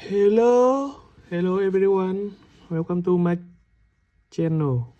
Hello, hello everyone. Welcome to my channel.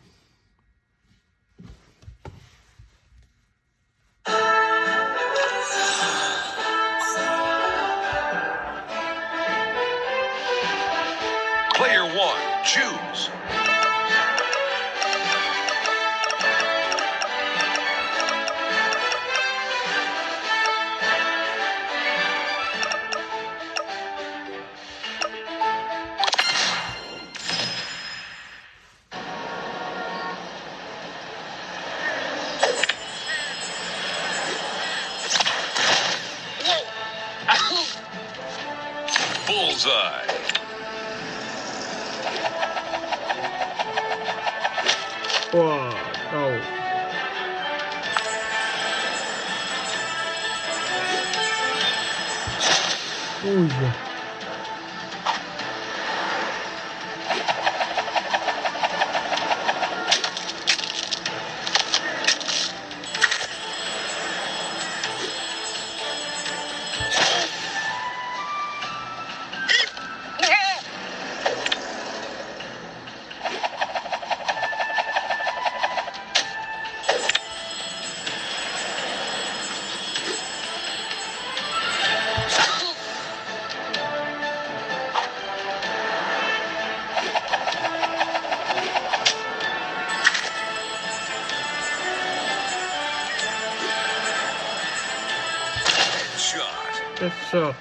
Shot. Uh, Headshot.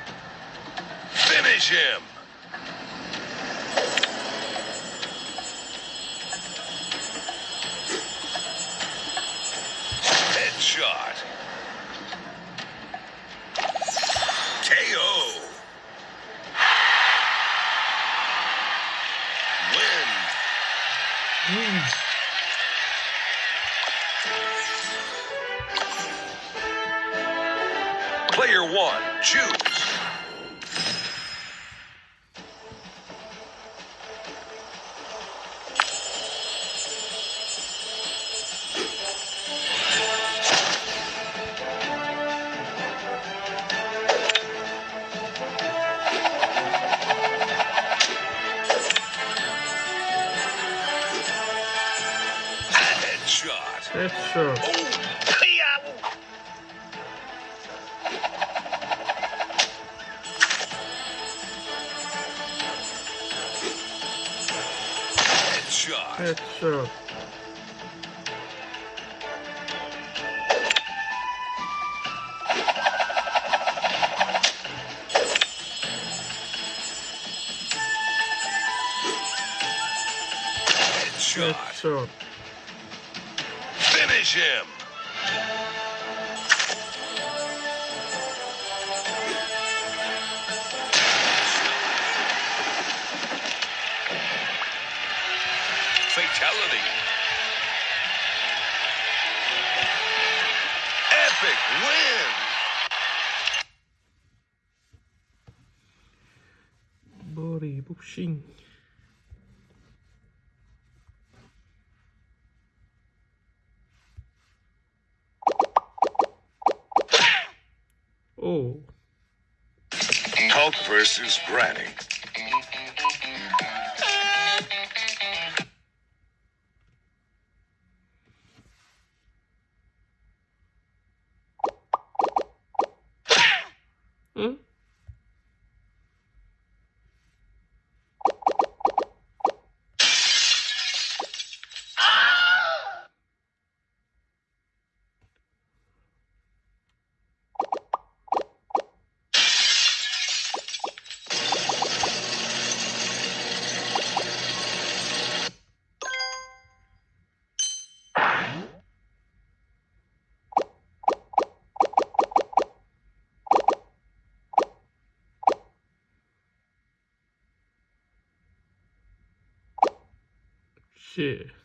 Finish him. Choose. Headshot. Headshot. Oh, Headshot. Headshot. Headshot. Headshot. Finish him. Pushing. Oh, Hulk versus Granny. Shit.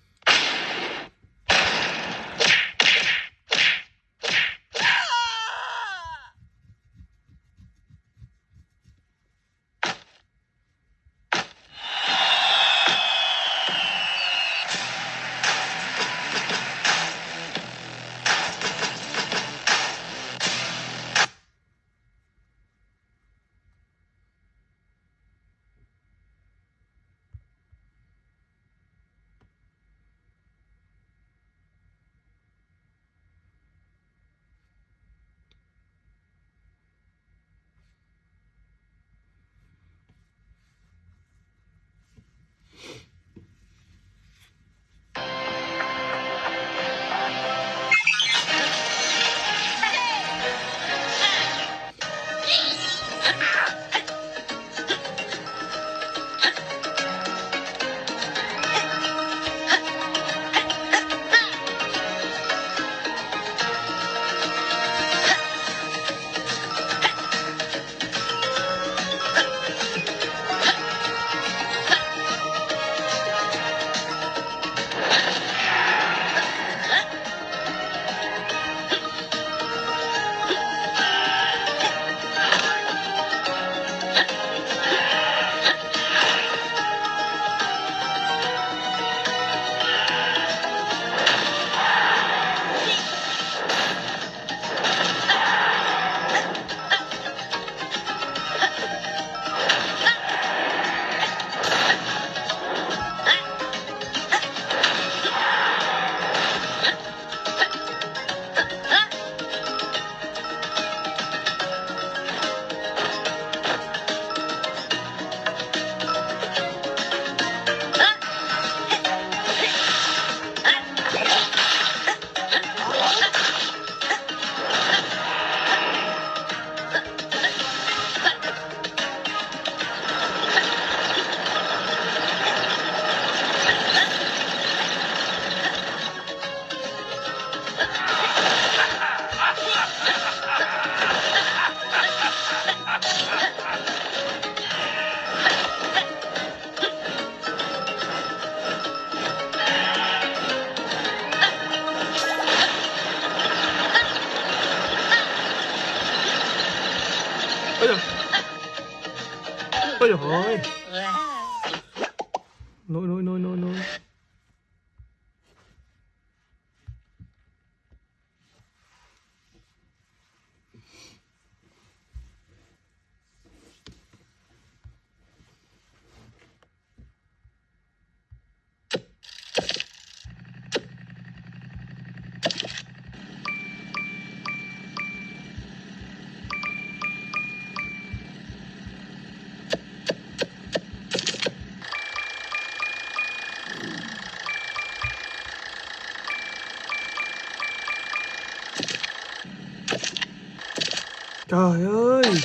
Trời ơi!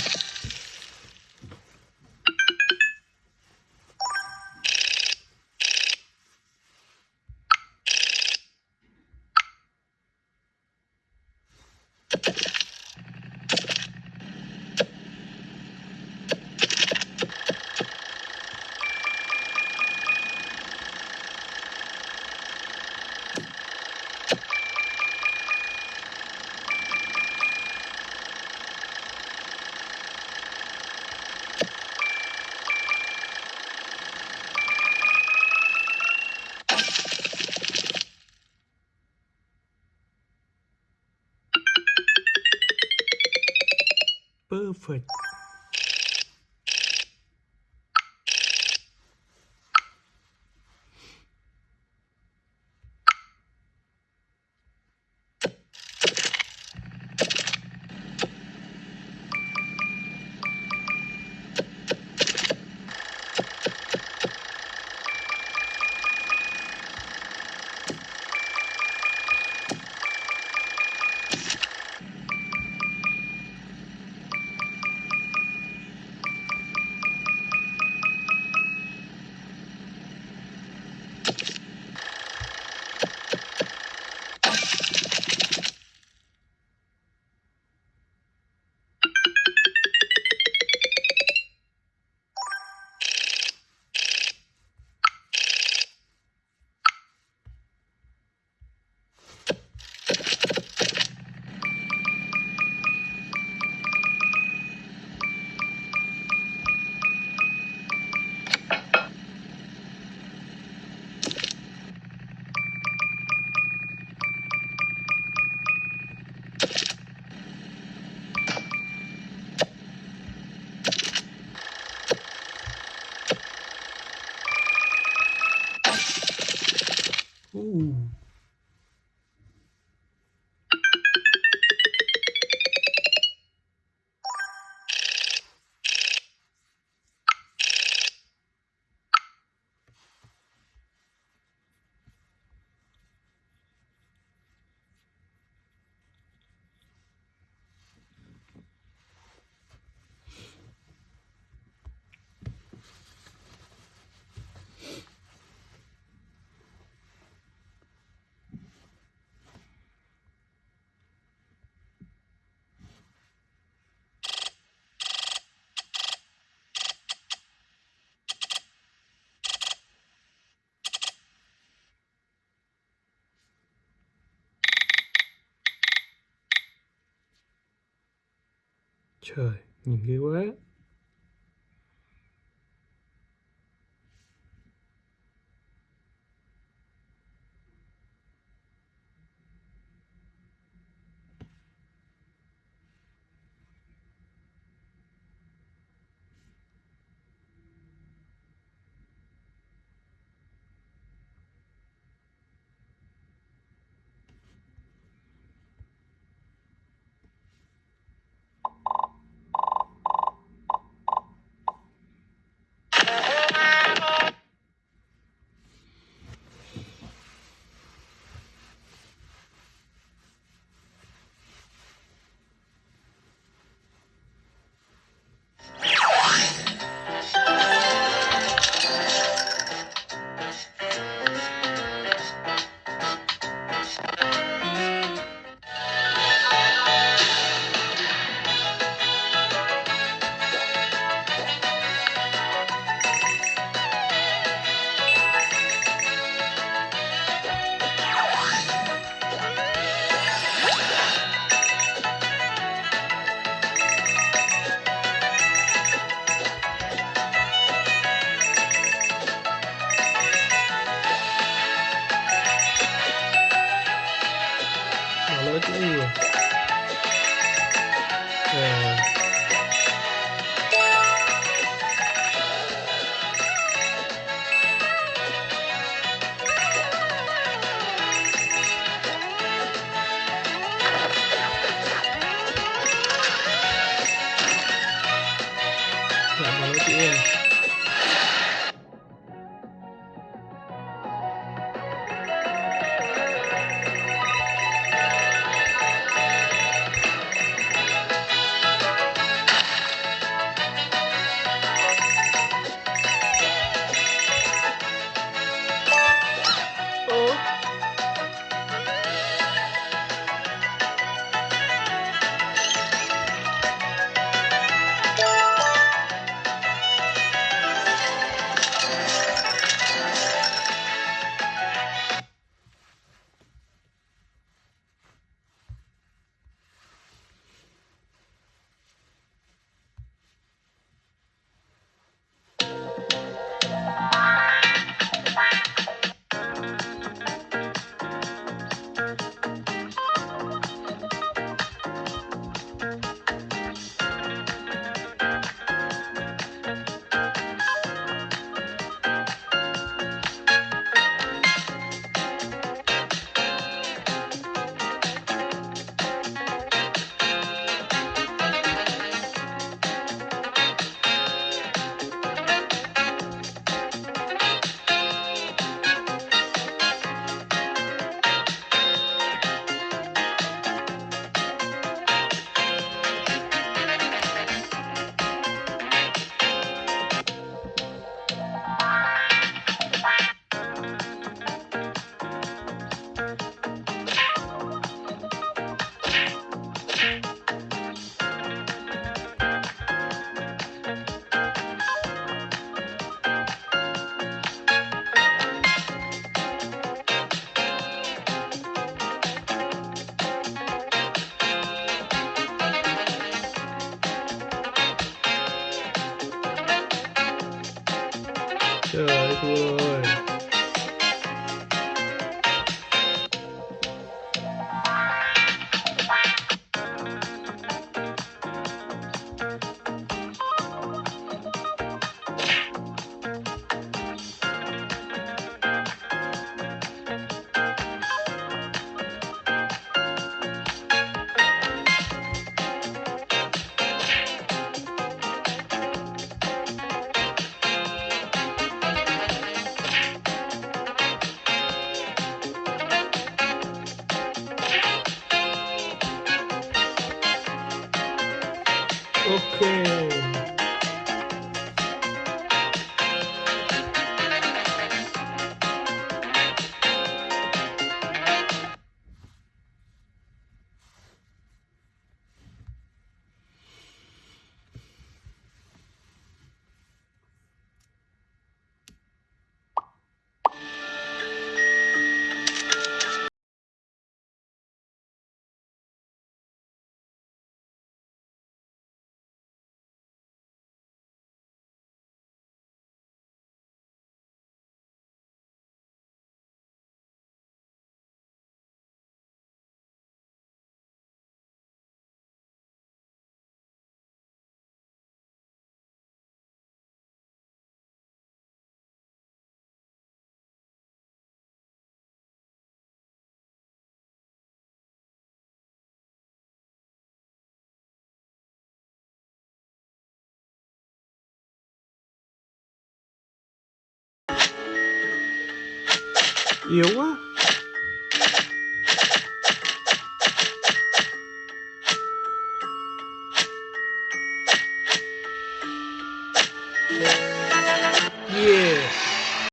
Trời, nhìn ghê quá. Trời ơi, thua 有啊。